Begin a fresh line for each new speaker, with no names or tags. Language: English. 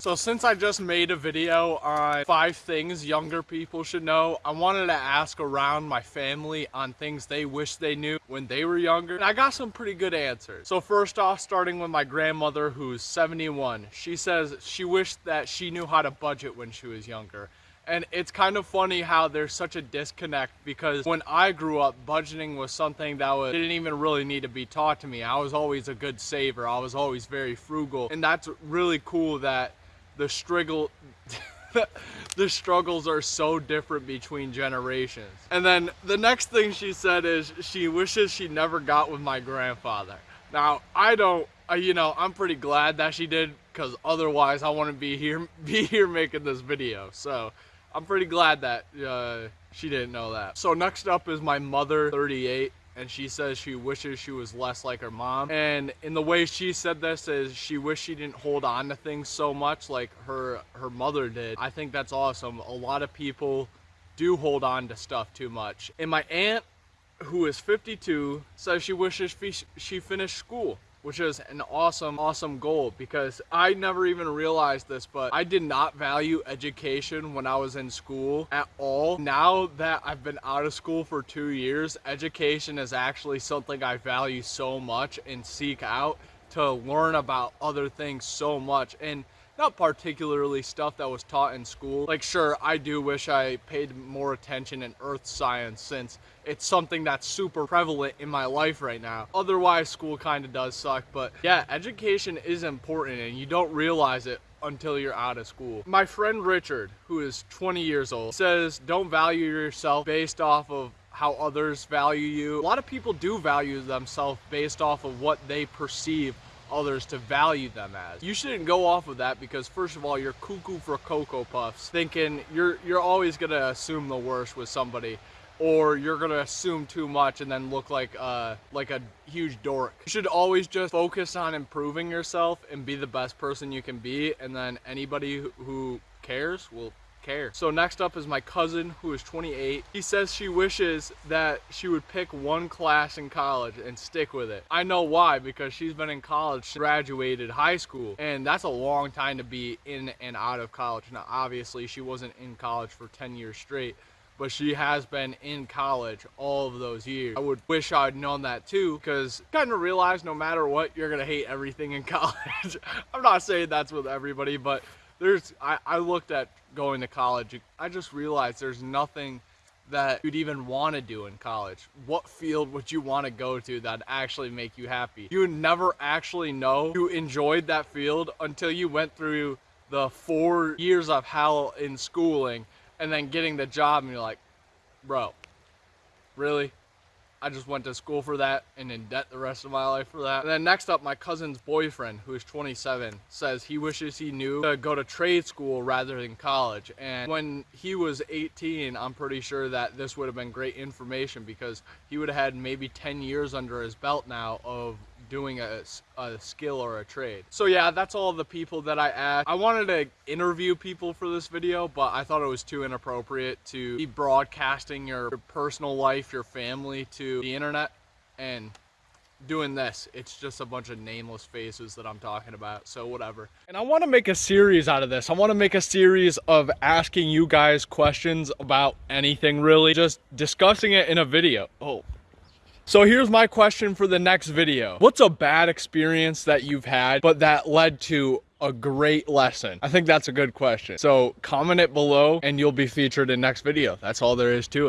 So since I just made a video on five things younger people should know, I wanted to ask around my family on things they wish they knew when they were younger. And I got some pretty good answers. So first off, starting with my grandmother who's 71. She says she wished that she knew how to budget when she was younger. And it's kind of funny how there's such a disconnect because when I grew up, budgeting was something that was, didn't even really need to be taught to me. I was always a good saver. I was always very frugal. And that's really cool that the struggle, the struggles are so different between generations. And then the next thing she said is she wishes she never got with my grandfather. Now, I don't, uh, you know, I'm pretty glad that she did because otherwise I wouldn't be here, be here making this video. So I'm pretty glad that uh, she didn't know that. So next up is my mother, 38 and she says she wishes she was less like her mom. And in the way she said this is she wished she didn't hold on to things so much like her her mother did. I think that's awesome. A lot of people do hold on to stuff too much. And my aunt, who is 52, says she wishes she finished school which is an awesome, awesome goal because I never even realized this, but I did not value education when I was in school at all. Now that I've been out of school for two years, education is actually something I value so much and seek out to learn about other things so much. And not particularly stuff that was taught in school. Like sure, I do wish I paid more attention in earth science since it's something that's super prevalent in my life right now. Otherwise, school kind of does suck, but yeah, education is important and you don't realize it until you're out of school. My friend Richard, who is 20 years old, says don't value yourself based off of how others value you. A lot of people do value themselves based off of what they perceive others to value them as. You shouldn't go off of that because first of all, you're cuckoo for Cocoa Puffs, thinking you're you're always gonna assume the worst with somebody or you're gonna assume too much and then look like uh like a huge dork. You should always just focus on improving yourself and be the best person you can be and then anybody who cares will care. So next up is my cousin who is 28. He says she wishes that she would pick one class in college and stick with it. I know why because she's been in college, graduated high school, and that's a long time to be in and out of college. Now obviously she wasn't in college for 10 years straight, but she has been in college all of those years. I would wish I'd known that too, because kind of realize no matter what, you're gonna hate everything in college. I'm not saying that's with everybody, but there's I, I looked at going to college. I just realized there's nothing that you'd even want to do in college. What field would you want to go to that actually make you happy? You would never actually know you enjoyed that field until you went through the four years of hell in schooling and then getting the job and you're like bro really I just went to school for that and in debt the rest of my life for that. And then next up, my cousin's boyfriend, who is 27, says he wishes he knew to go to trade school rather than college. And when he was 18, I'm pretty sure that this would have been great information because he would have had maybe 10 years under his belt now of doing a, a skill or a trade. So yeah, that's all the people that I asked. I wanted to interview people for this video, but I thought it was too inappropriate to be broadcasting your personal life, your family to the internet and doing this. It's just a bunch of nameless faces that I'm talking about, so whatever. And I want to make a series out of this. I want to make a series of asking you guys questions about anything really, just discussing it in a video. Oh, so here's my question for the next video. What's a bad experience that you've had, but that led to a great lesson? I think that's a good question. So comment it below and you'll be featured in next video. That's all there is to it.